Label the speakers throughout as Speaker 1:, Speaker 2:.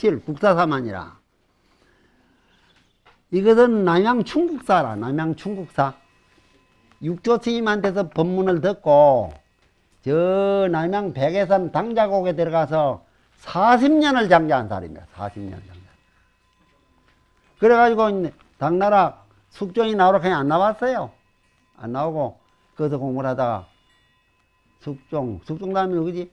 Speaker 1: 있어. 17 국사사만이라. 이것은 남양 충국사라. 남양 충국사. 육조 스님한테서 법문을 듣고 저 남양 백해산 당자곡에 들어가서 40년을 장자한 사람입니다. 40년 장자. 그래가지고 당나라 숙종이 나오라 그냥 안 나왔어요. 안 나오고 거기서 공부를 하다가 숙종, 숙종 다음에 누구지?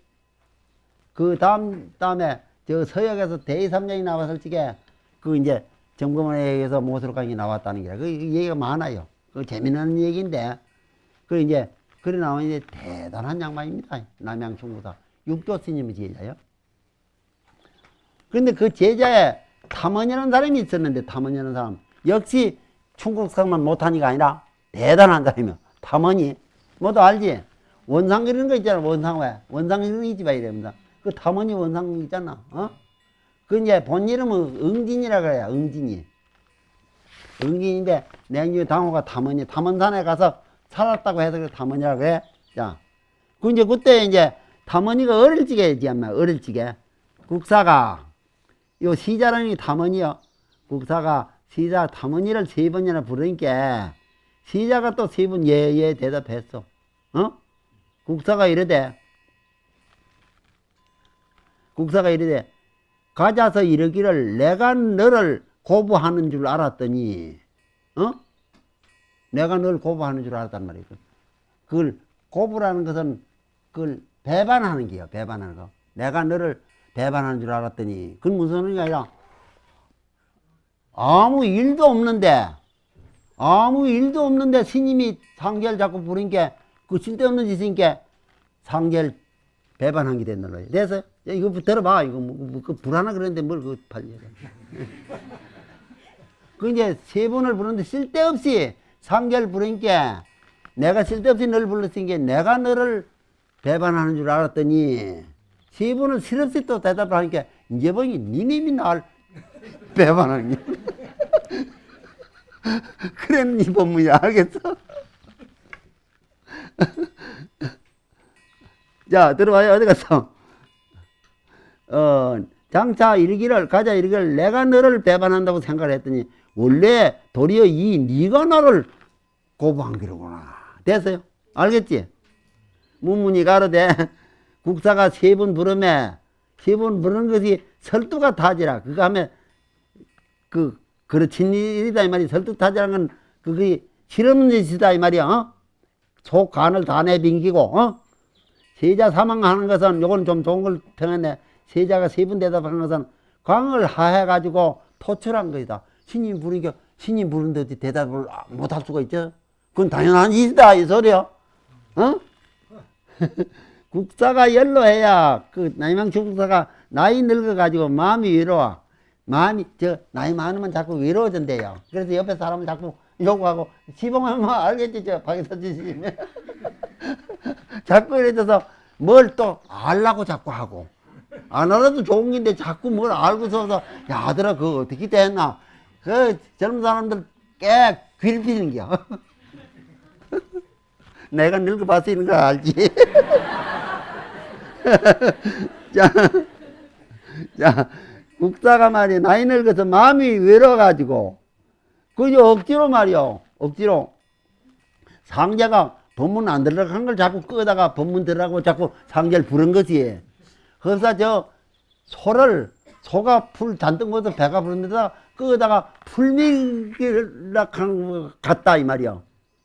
Speaker 1: 그 다음, 다음에 저 서역에서 대의삼장이 나왔을 적에 그 이제 점검에 의해서 모술강이 나왔다는 게, 그 얘기가 많아요. 그 재미있는 얘기인데, 그 이제, 그래 나오면 이제 대단한 양반입니다. 남양 충구사. 육조 스님의 제자요. 그런데 그 제자에 탐원이라는 사람이 있었는데, 탐원이라는 사람. 역시 충국성만 못하니까 아니라 대단한 사람이요. 탐원이. 뭐도 알지? 원상 그리는 거 있잖아. 원상 왜? 원상 그리는 거 있지 봐. 이랍니다. 그 탐원이 원상 있잖아. 어? 그 이제 본 이름은 응진이라 그래요. 응진이. 응진인데 냉유 당호가 탐원이 탐원산에 가서 살았다고 해서 그 탐원이라고 해. 자, 그 이제 그때 이제 탐원이가 어릴 적에 지않나 어릴 적에 국사가 요 시자랑이 탐원이요. 국사가 시자 탐원이를 세 번이나 부르니까 시자가 또 세 번 예예 대답했어. 어? 국사가 이러대. 국사가 이러대. 가자서 이르기를 내가 너를 고부하는 줄 알았더니, 어? 내가 널 고부하는 줄 알았단 말이야. 그걸 고부라는 것은 그걸 배반하는 게요. 배반하는 거. 내가 너를 배반하는 줄 알았더니, 그건 무슨 의미가 아니라 아무 일도 없는데, 아무 일도 없는데 스님이 상제를 자꾸 부르니까 그 쓸데없는 짓이니까 상제를 배반한 게 됐는 거예요. 됐어요? 이거 들어봐. 이거 뭐, 뭐, 그 불하나 그랬는데 뭘그 팔려. 그 이제 세 번을 부르는데 쓸데없이 상제를 부르니까 내가 쓸데없이 너를 불렀으니까 내가 너를 배반하는 줄 알았더니 세 번을 실없이 또 대답을 하니까 이제 보니 니님이 날 배반하는 게. 그랬니 법문이야. 알겠어? 자, 들어봐요. 어디 갔어? 어, 장차 이르기를, 가자 이르기를 내가 너를 배반한다고 생각을 했더니 원래 도리어 이 네가 나를 고부한 기로구나. 됐어요? 알겠지? 문문이 가로되 국사가 세 번 부르매 세 번 부르는 것이 설두가 타지라. 그거 하면 그 그렇친 일이다 이 말이 설득타지라는 건 그게 실없는 짓이다 이 말이야. 어? 속 간을 다 내빙기고 어? 세자 사망하는 것은 요건 좀 좋은 걸 평했네. 세자가 세번 대답하는 것은 광을 하해 가지고 토출한 것이다. 신님 부르니까 신님 부르는데 어디 대답을 못 할 수가 있죠? 그건 당연한 일이다 이 소리야. 어? 국사가 연로해야 그 나이망 중국사가 나이 늙어 가지고 마음이 외로워. 마음이 저 나이 많으면 자꾸 외로워진대요. 그래서 옆에 사람을 자꾸 욕하고 시봉하면 뭐 알겠지 저 박에서 지시면 자꾸 이래져서 뭘 또 알라고 자꾸 하고. 안 알아도 좋은 건데 자꾸 뭘 알고서서 야 아들아 그거 어떻게 됐나? 그 젊은 사람들 꽤 괴롭히는 겨 내가 늙어봤어 이런 거 알지. 자, 자 국사가 말이야 나이 늙어서 마음이 외로워가지고 그저 억지로 말이요. 억지로. 상자가 법문 안 들어간 걸 자꾸 끄다가 법문 들어가고 자꾸 상자를 부른 거지 그래서 저 소를 소가 풀 잔뜩 먹어서 배가 부른데다 끄다가 풀미기를 한것 같다 이 말이야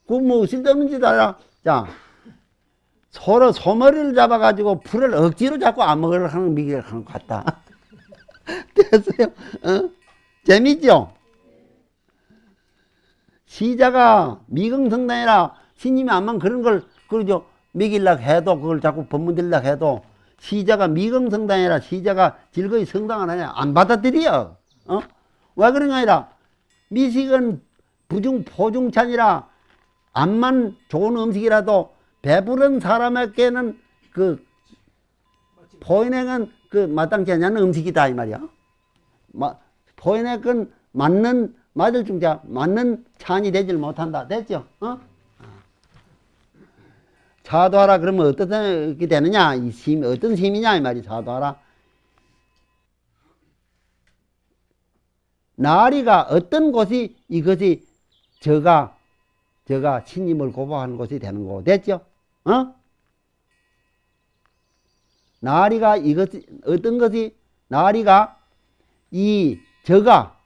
Speaker 1: 그뭐 쓸데없는 짓 알아 자 소로 소머리를 잡아가지고 풀을 억지로 자꾸 안 먹으려고 하는 미기를 하는 것 같다 됐어요? 어? 재밌죠? 시자가 미경성당이라 신님이 암만 그런 걸 그러죠 먹일락 해도 그걸 자꾸 법문 들락 해도 시자가 미경성당이라 시자가 즐거이 성당 안 하냐 안 받아들여 어? 왜 그런 게 아니라 미식은 부중 포중찬이라 암만 좋은 음식이라도 배부른 사람에게는 그 포인액은 그 마땅치 않는 음식이다 이 말이야. 마, 포인액은 맞는 맞을 중자 맞는 찬이 되질 못한다. 됐죠? 어? 차도하라 그러면 어떻게 되느냐? 이 심, 어떤 심이냐 이 말이 차도하라. 나리가 어떤 곳이 이것이 저가 저가 신임을 고백하는 곳이 되는 거 됐죠? 어? 나리가 이것이 어떤 것이 나리가 이 저가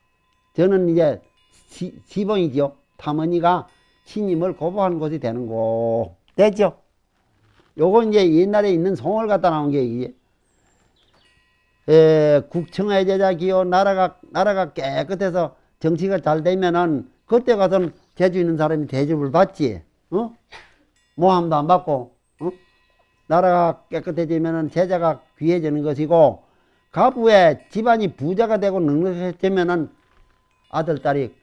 Speaker 1: 저는 이제 시, 시봉이죠. 타머니가 신임을 고백하는 곳이 되는 거 됐죠? 요거 이제 옛날에 있는 송을 갖다 나온 게 이게 에, 국청의 제자 기호 나라가 나라가 깨끗해서 정치가 잘 되면은 그때 가서는 재주 있는 사람이 대접을 받지. 어? 모함도 안 받고. 어? 나라가 깨끗해지면은 제자가 귀해지는 것이고 가부의 집안이 부자가 되고 넉넉해지면은 아들 딸이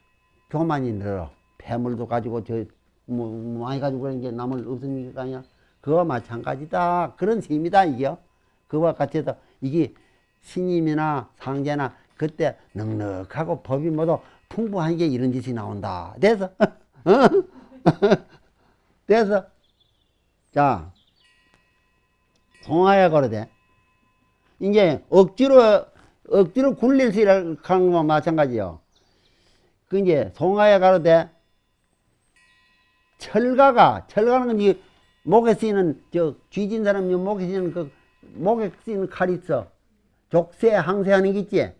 Speaker 1: 교만이 늘어. 폐물도 가지고 저 뭐, 뭐 많이 가지고 그런 게 남을 없으니까 아니야. 그와 마찬가지다. 그런 셈이다 이게요. 그와 같이 해서 이게 신임이나 상제나 그때 넉넉하고 법이 모두 풍부한 게 이런 짓이 나온다. 돼서 돼서 자 송하야 거르되 이제 억지로 억지로 굴릴 시라는 것과 마찬가지요. 그 이제 송하야 가로되 철가가 철가는 건 이 목에 쓰이는 저 쥐진 사람 이 목에 쓰이는 그 목에 쓰이는 칼 있어. 족쇄 항세하는 게 있지.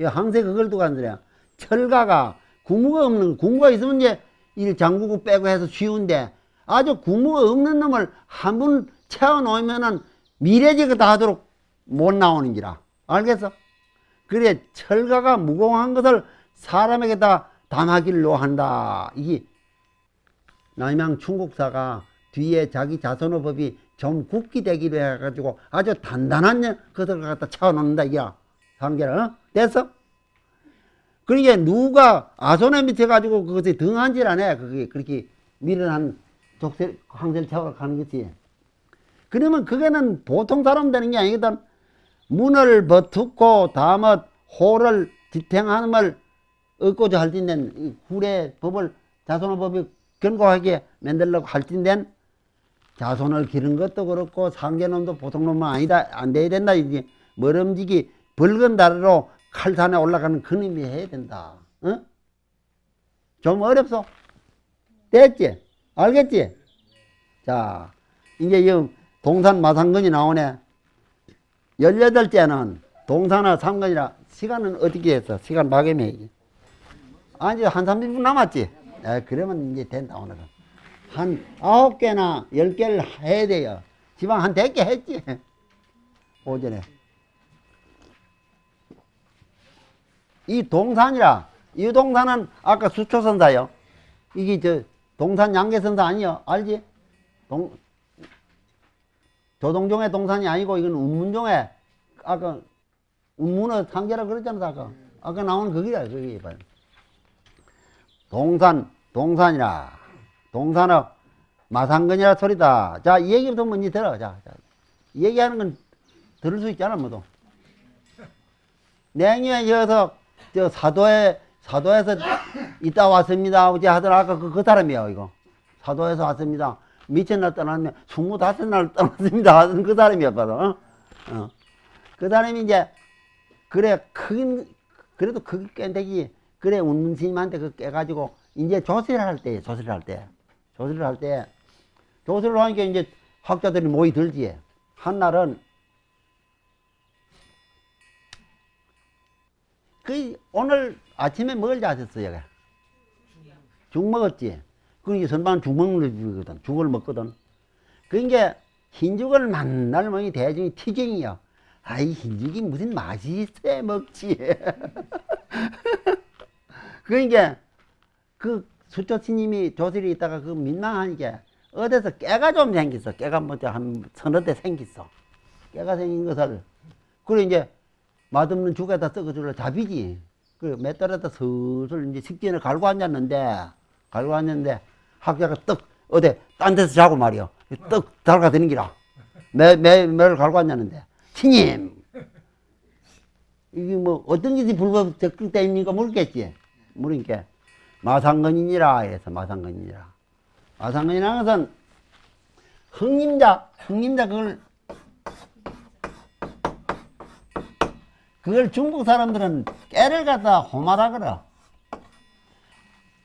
Speaker 1: 이 항세 그걸 두고 한소리야. 철가가 구무가 없는 구무가 있으면 이제 일 장구고 빼고 해서 쉬운데 아주 구무가 없는 놈을 한 번 채워 놓으면은 미래지가 다 하도록 못 나오는지라. 알겠어? 그래 철가가 무공한 것을 사람에게 다 담하기로 한다. 이게 남양 충국사가 뒤에 자기 자손의 법이 좀 굳게 되기로 해가지고 아주 단단한 것을 갖다 채워놓는다 이야 상계를 어? 됐어? 그러니까 누가 아손에 밑에 가지고 그것이 등한질 안 해 그게 그렇게 미련한 족쇄 황제를 채워가는 거지 그러면 그게는 보통 사람 되는 게 아니거든 문을 버투고 다음에 호를 지탱함을 얻고자 할진된 굴의 법을 자손의 법이 견고하게 만들려고 할진된 자손을 기른 것도 그렇고 상계놈도 보통 놈은 아니다 안 돼야 된다. 이게 멀음지기 붉은 다리로 칼산에 올라가는 그놈이 해야 된다. 어? 좀 어렵소. 됐지? 알겠지? 자 이제 이 동산 마상근이 나오네. 열여덟 째는 동산화 삼근이라 시간은 어떻게 했어? 시간 막에매야지 아니 한 30분 남았지? 에, 그러면 이제 된다 오늘은 한 아홉 개나 열 개를 해야 돼요. 지방 한 백 개 했지. 오전에. 이 동산이라, 이 동산은 아까 수초선사요. 이게 저 동산 양계선사 아니요. 알지? 동, 조동종의 동산이 아니고 이건 운문종의 아까 운문의 상계라 그랬잖아 아까. 아까 나온 거기야 거기 봐요. 동산 동산이라 동산업 마상근이라 소리다. 자, 이 얘기부터 먼저 들어. 자, 자. 이 얘기하는 건 들을 수 있잖아, 뭐도. 냉유에 이어서 저 사도에 사도에서 이따 왔습니다. 어제 하더라 아까 그, 그 사람이야 이거. 사도에서 왔습니다. 미천날 떠났네. 스물다섯 날 떠났습니다. 하던 그 사람이었거든. 어? 어. 그 사람이 이제 그래 큰 그래도 크게 깬대기 그래 운문 스님한테 그 깨가지고 이제 조세를 할 때, 조세를 할 때, 조세를 할 때, 조세를 하니까 이제 학자들이 모이 들지. 한날은 그 오늘 아침에 뭘 자셨어요? 죽 먹었지. 그게 선방 죽 먹는 거거든. 죽을 먹거든. 그게 흰죽을 만날 먹이 대중이 티쟁이야. 아이 흰죽이 무슨 맛이 있어 먹지. 그러니까 그 수초 스님이 조실이 있다가 그 민망하니까 어디서 깨가 좀 생겼어. 깨가 뭐한 서너 대 생겼어. 깨가 생긴 것을 그래 이제 맛없는 죽에다 썩어주려 잡이지. 그몇 달에다 슬슬 이제 식진을 갈고 앉았는데 갈고 앉았는데 학자가 떡 어디 딴 데서 자고 말이요. 떡 달가 되는 기라. 매 매 매를 갈고 앉았는데 스님 이게 뭐 어떤 짓이 불법 적극 때입니까 물겠지. 물으니까 마상건이니라 해서 마상건이니라. 마상건이라는 것은 흥림자, 흥림자 그걸 그걸 중국 사람들은 깨를 갖다 호마라 그러.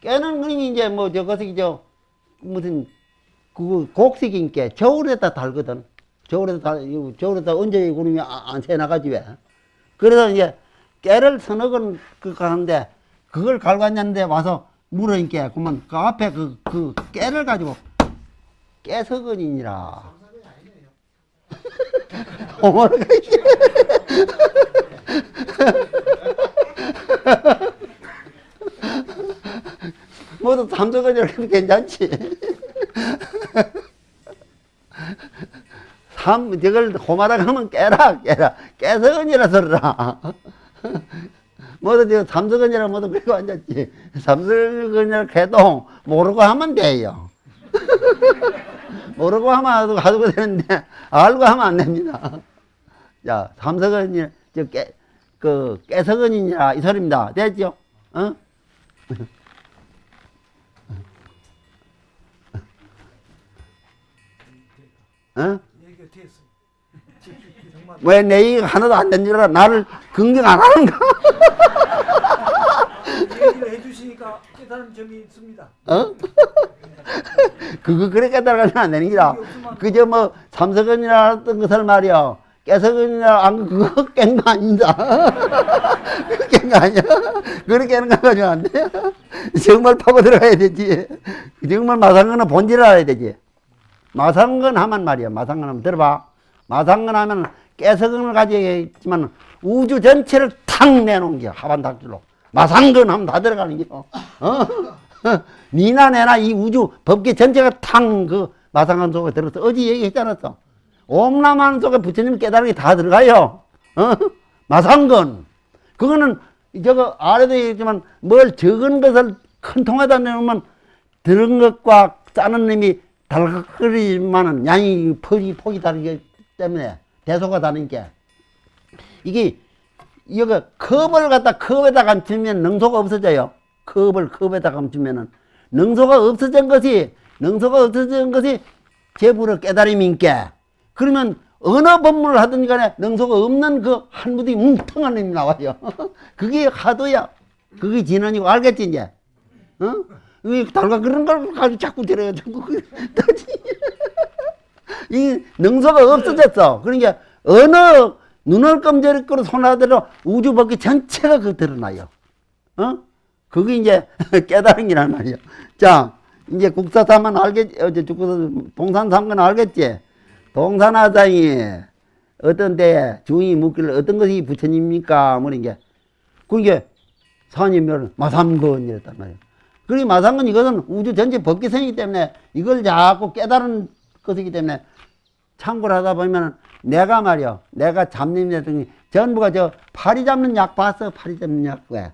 Speaker 1: 깨는 그림이 이제 뭐 저것이 저 무슨 그 곡식인 게 겨울에다 달거든. 겨울에다 달, 이거 겨울에다 언제 그림이 안 새나가지 왜? 그래서 이제 깨를 서너 건그 가는데 그걸 갈갔는데 와서 물으니까 그러면 그 앞에 그, 그 깨를 가지고 깨석은이니라. 어머나 모두 삼석은이라도 괜찮지. 삼, 저걸 호마다 하면 깨라, 깨라. 깨석은이라 서라. 저 삼석은이라 모두 그리고 앉았지. 삼석은이라 해도 모르고 하면 돼요. 모르고 하면 가지고 되는데, 알고 하면 안 됩니다. 자, 삼석은이, 저 깨, 그, 깨석은이라 이 소리입니다. 됐죠? 어? 어?
Speaker 2: 얘기가 됐어. 정말
Speaker 1: 왜내 얘기가 하나도 안 된 줄 알아? 나를 긍정 안 하는가?
Speaker 2: 해주시니까 깨달은 점이 있습니다.
Speaker 1: 어? 그거 그렇게 따라가면 안 되는 기라. 그저 뭐 삼석은이라 했던 것을 말이야. 깨석은이라 안 그거 깬 거 아니다. 깬거 아니야. 그렇게 하는 거 가지고 안 돼. 정말 파고 들어가야 되지. 정말 마상근은 본질을 알아야 되지. 마상근 하면 말이야. 마상근 하면 들어봐. 마상근 하면 깨석은을 가지고 있지만 우주 전체를 탁 내놓은 게 하반닥줄로. 마상근 하면 다 들어가는 게. 어? 니나 내나 이 우주 법계 전체가 탁 그 마상근 속에 들어서 어제 얘기했잖아. 또. 옴라만 속에 부처님 깨달은 게다 들어가요. 어? 마상근. 그거는 저거 아래도 얘기했지만 뭘 적은 것을 큰 통에다 내놓으면 들은 것과 짜는 놈이 달각거리지만은 양이 폭이, 폭이 다르기 때문에 대소가 다른 게 이게 이거 컵을 갖다 컵에다 감추면 능소가 없어져요. 컵을 컵에다 감추면은 능소가 없어진 것이 능소가 없어진 것이 제부를 깨달음인께 그러면 어느 법문을 하든 간에 능소가 없는 그 한 무디 뭉텅한 놈이 나와요. 그게 하도야. 그게 진언이고 알겠지 이제? 어? 이 달가 그런 걸 가지고 자꾸 데려가 자꾸 그- 이 능소가 없어졌어. 그러니까 어느 눈을 껌저리거로 손하더라도 우주 법계 전체가 그 드러나요. 어? 그게 이제 깨달음이란 말이야. 자, 이제 국사삼은 알겠지, 어제 국사 동산삼은 알겠지? 동산화장이 어떤 때에 주인이 묻기를 어떤 것이 부처님입니까? 뭐 이게. 그게 사님을 마삼건 이랬단 말이야. 그리고 마삼건 이것은 우주 전체 법계성이기 때문에 이걸 자꾸 깨달은 것이기 때문에 참고를 하다 보면 내가 말이야. 내가 잡념이라든지 전부가 저 파리 잡는 약 봤어? 파리 잡는 약 왜?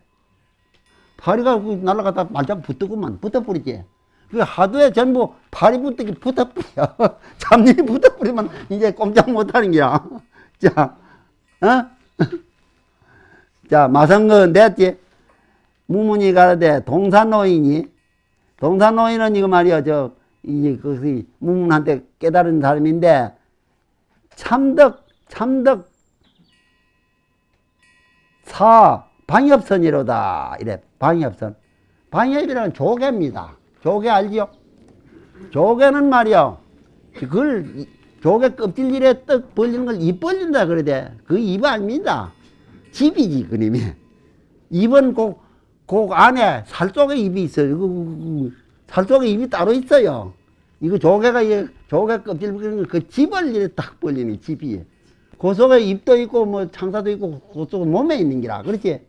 Speaker 1: 파리가 그 날아가다 말짝 붙더구만. 붙어버리지. 그 하도에 전부 파리 붙기 붙어버려. 잡념이 붙어버리면 이제 꼼짝 못하는 거야. 자, 어? 자, 마성건 됐지? 무문이 가라되 동산노인이 동산노인은 이거 말이야 저 이제 그것이 무문한테 깨달은 사람인데 참덕 참덕 사 방엽선이로다. 이래 방엽선. 방엽이라는 조개입니다. 조개 알지요? 조개는 말이야 그걸 이- 조개 껍질일에 떡 벌리는 걸 입 벌린다 그러대. 그 입 아닙니다. 집이지 그림이. 입은 꼭, 꼭 안에 살 쪽에 입이 있어요. 이거, 이거, 살 쪽에 입이 따로 있어요. 이거 조개가, 이 조개 껍질 그 집을 이렇게 딱 벌리는 집이. 그 속에 입도 있고, 뭐, 창사도 있고, 그 속에 몸에 있는 기라. 그렇지?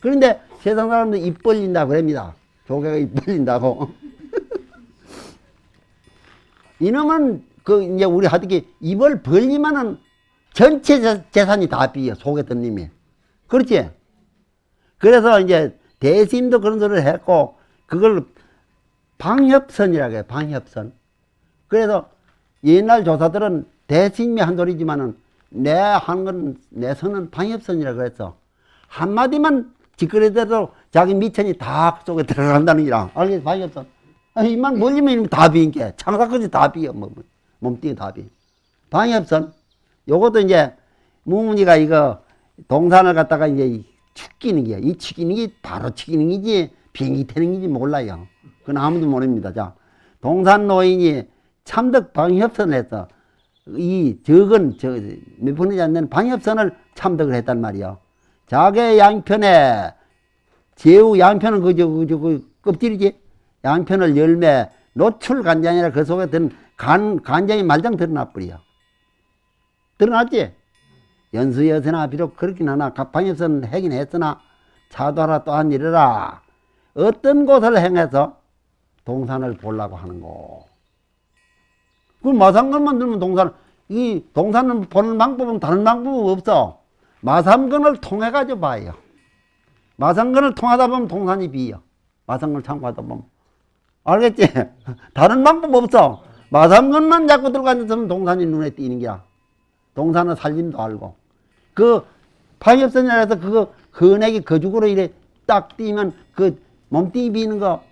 Speaker 1: 그런데 세상 사람들 입 벌린다 그럽니다. 조개가 입 벌린다고. 이놈은 그, 이제 우리 하듯이 입을 벌리면은 전체 재- 재산이 다 비어, 속에 든 님이. 그렇지? 그래서 이제 대신도 그런 소리를 했고 그걸 방협선이라고 해요. 방협선. 그래서 옛날 조사들은 대신이 한 소리지만은 내한건내 선은 방협선이라고 했어. 한마디만 짓거리대로 자기 미천이 다 속에 들어간다는 기라. 알겠어? 방협선. 아, 이만 멀리면 다 비인 게 창사까지 다 비어. 뭐, 뭐, 몸뚱이 다 비. 방협선. 요것도 이제 무문이가 이거 동산을 갖다가 이제 죽기 치기는 게야. 이 치기는 게 바로 치기는 게지 비행기 타는 게지 몰라요. 그건 아무도 모릅니다. 자, 동산 노인이 참덕 방협선을 했어. 이 적은 저몇 분이지 않는 방협선을 참덕을 했단 말이요. 자개 양편에 제우 양편은 그저 그저 그 껍질이지. 양편을 열매 노출 간장이라 그 속에 든 간 간장이 말짱 드러나 버려. 드러났지. 연수여서나 비록 그렇긴 하나 갑방에서는 하긴 했으나 차도하라 또한 이르라 어떤 곳을 행해서 동산을 보려고 하는고 그 마상건만 들면 동산 이 동산을 보는 방법은 다른 방법은 없어. 마상건을 통해 가지고 봐요. 마상건을 통하다 보면 동산이 비어. 마상건을 참고하다 보면. 알겠지? 다른 방법 없어. 마상건만 자꾸 들고 앉아서는 동산이 눈에 띄는 게야. 동산은 살림도 알고. 그 방엽선이라서 그거 흔하게 거죽으로 이래 딱 띄면 그 몸뚱이 비는 거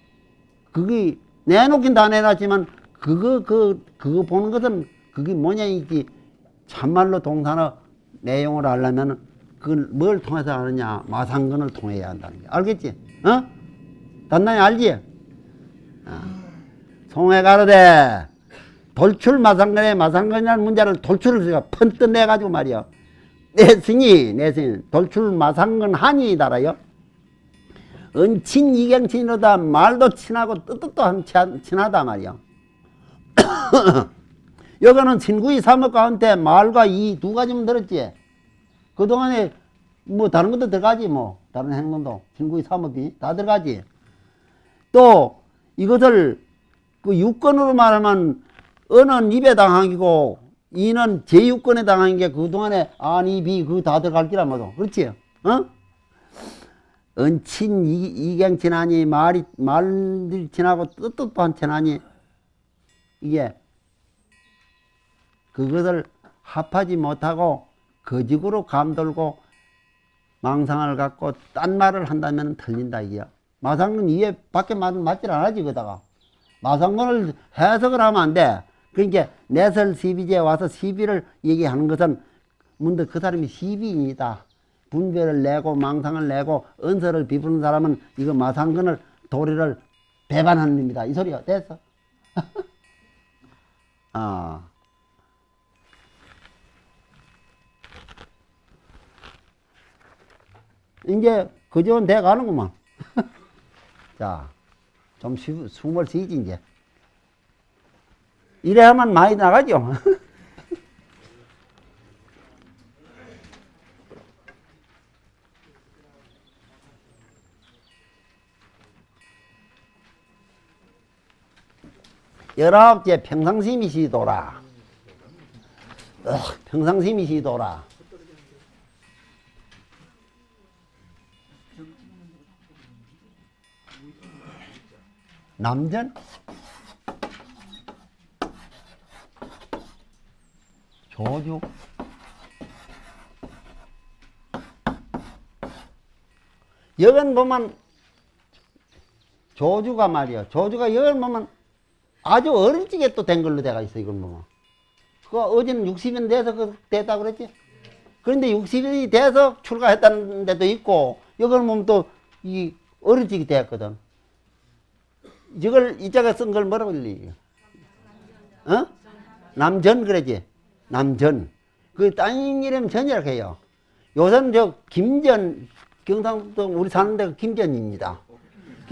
Speaker 1: 그게 내놓긴 다 내놨지만 그거 그 그거 보는 것은 그게 뭐냐 이지 참말로 동산의 내용을 알려면 그걸 뭘 통해서 아느냐 마상근을 통해야 한다는 게 알겠지? 어? 단단히 알지? 어. 송해 가로되 돌출 마상근의 마상근이라는 문제를 돌출을 제가 펀뜩 내가지고 말이야 내승이 내승 돌출 마상근 한이 달아요 은친 이경친이로다 말도 친하고 뜻도 한 친- 친하다 말이야. 여기는 친구의 사목 가운데 말과 이 두 가지만 들었지? 그동안에 뭐 다른 것도 들어가지 뭐. 다른 행동도. 친구의 사목이 다 들어가지. 또 이것을 그 유권으로 말하면 은은 입에 당하기고 이는 제유권에 당한 게 그동안에 아니 비 그 다 들어갈 기라 뭐도. 그렇지? 어? 은친 이, 이경 지나니 말이 말들 지나고 뜻도 한 지나니 이게 그것을 합하지 못하고 거짓으로 감돌고 망상을 갖고 딴 말을 한다면 틀린다 이게야 마상은 이에 밖에 말 맞질 않아지 그다가 마상문을 해석을 하면 안 돼. 그러니까 내설 시비제에 와서 시비를 얘기하는 것은 문득 그 사람이 시비인이다. 분별을 내고 망상을 내고 은서를 비부는 사람은 이거 마상근을 도리를 배반하는 입니다. 이 소리야. 됐어? 아. 이제 그전 돼 가는구만. 자, 좀 쉬, 숨을 쉬지, 이제. 이래 하면 많이 나가죠. 열아홉째 평상심이 시도라. 어, 평상심이 시도라. 남전? 조주? 여건 보면 조주가 말이야. 조주가 여건 보면 아주 어릴 적에 또된 걸로 돼가 있어, 이걸 보면. 그 어제는 60년 돼서 그 됐다 그랬지? 그런데 60일이 돼서 출가했다는 데도 있고, 여걸 보면 또 이 어릴 적이 됐거든. 이걸 이자가 쓴 걸 뭐라고 읽리? 어? 남전 그러지. 남전. 그땅 이름 전이라고 해요. 요새는 저 김전 경상도 우리 사는 데가 김전입니다.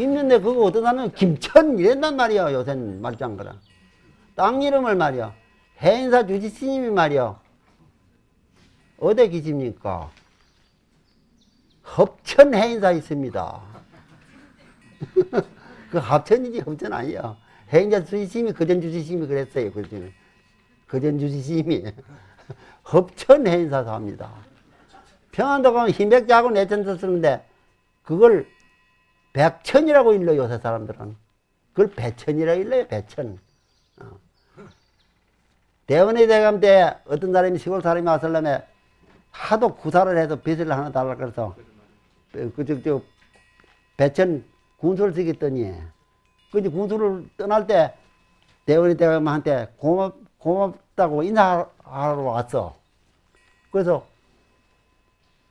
Speaker 1: 김전데 그거 사람은 김천 이랬단 말이야. 요새는 말짱 거라. 땅 이름을 말이야. 해인사 주지 스님이 말이야. 어디 계십니까? hợp천 해인사 있습니다. 그 합천이지 합천 아니야. 해인자 주지심이 거전 주지심이 그랬어요. 그전 거전 주지심이 hợp천 해인사 삽니다. 평안도 가면 흰백자하고 내천서 쓰는데 그걸 백천이라고 일러 요새 사람들은 그걸 배천이라고 일러요. 배천. 어. 대원의 대감 때 어떤 사람이 시골 사람이 왔을려면 하도 구사를 해서 빚을 하나 달라 그래서 그저 저 배천 군수를 쓰겠더니 그 이제 군수를 떠날 때 대원이 대감한테 고맙 고맙다고 인사하러 왔어. 그래서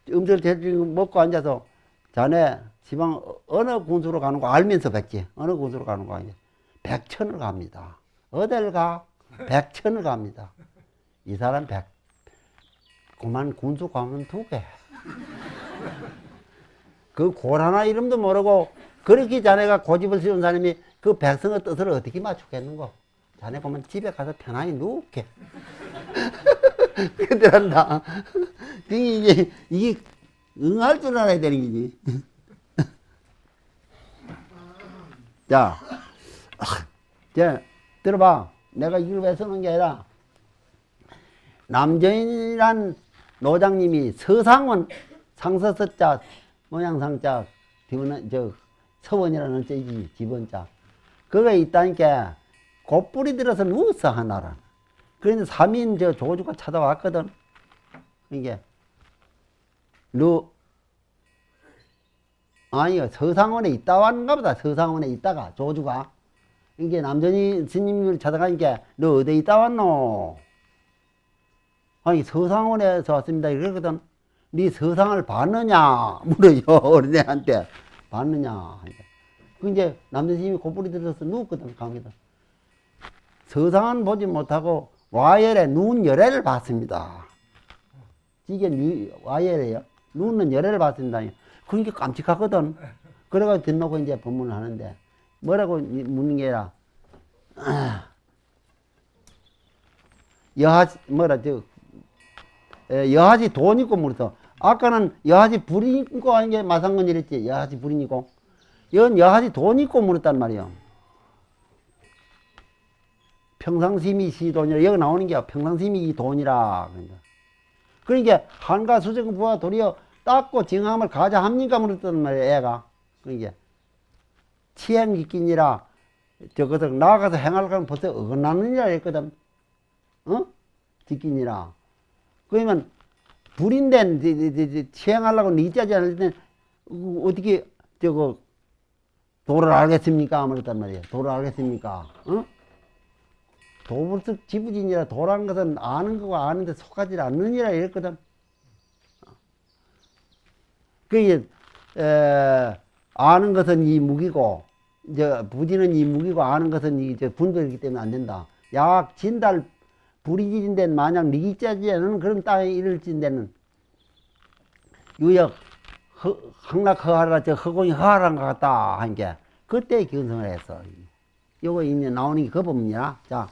Speaker 1: 음식을 대충 먹고 앉아서 자네 지방 어- 어느 군수로 가는 거 알면서 백지. 어느 군수로 가는 거 아니야. 백천을 갑니다. 어딜 가? 백천을 갑니다. 이 사람 백 그만 군수 가면 두개. 그 고라나 이름도 모르고 그렇게 자네가 고집을 세운 사람이 그 백성의 뜻을 어떻게 맞추겠는고? 자네 보면 집에 가서 편안히 누울게. 그들한다 이게 이게 응할 줄 알아야 되는 거지 자, 아, 자 들어봐. 내가 이걸 왜 쓰는 게 아니라 남정인이란 노장님이 서상원 상서서자 모양상자 뒤는 저 서원이라는 자이지 기본자. 그거 있다니까 곧뿌리 들어서 누웠어 하나라. 그런데 삼인 저 조주가 찾아왔거든. 이게 너 아니요 서상원에 있다 왔는가 보다. 서상원에 있다가 조주가. 이게 남전이 스님을 찾아가니까 너 어디 있다 왔노? 아니 서상원에서 왔습니다. 이러거든. 네 서상을 봤느냐? 물어요 어린애한테. 봤느냐? 그 이제 남전 스님이 곧뿌리 들어서 누웠거든 강의다. 서상은 보지 못하고 와열의 눈 열애를 봤습니다. 이게 뉘- 와열이에요? 눈은 열애를 봤습니다 그러니까 깜찍하거든. 그래가지고 듣놓고 이제 법문을 하는데 뭐라고 묻는 게 아니라 여하지 뭐라 저 에, 여하지 돈 있고 물어서 아까는 여하지 불이 있고 하는 게 마상건 이랬지. 여하지 불이 있고. 이건 여하지 돈 있고 물었단 말이요 평상심이 시 돈이라. 여기 나오는 게 평상심이 이 돈이라. 그러니까. 그러니까 한가 수정 부하 도리어 닦고 정함을 가자 합니까 물었단 말이야 애가 그러니까 치행기끼니라 저것을 나가서 행하려면 벌써 어긋나느니라 했거든 어? 지끼니라 그러면 불인데 치행하려고 니짜지 않을 때 어, 어떻게 저거 도를 알겠습니까? 그랬단 말이에요. 도를 알겠습니까? 어? 도불석 지부진이라 도라는 것은 아는 거고 아는데 속하지 않느니라 이랬거든. 그게 에, 아는 것은 이 무기고 이제 부지는 이 무기고 아는 것은 이저 분별이기 때문에 안 된다. 약 진달 불이진 데는 만약 니기짜지 않은 그런 땅에 이를진 데는 유역 허, 항락허하라 저 허공이 허하란 것 같다 한 게 그때 견성을 했어. 요거 이제 나오는 게그 법문이야. 자.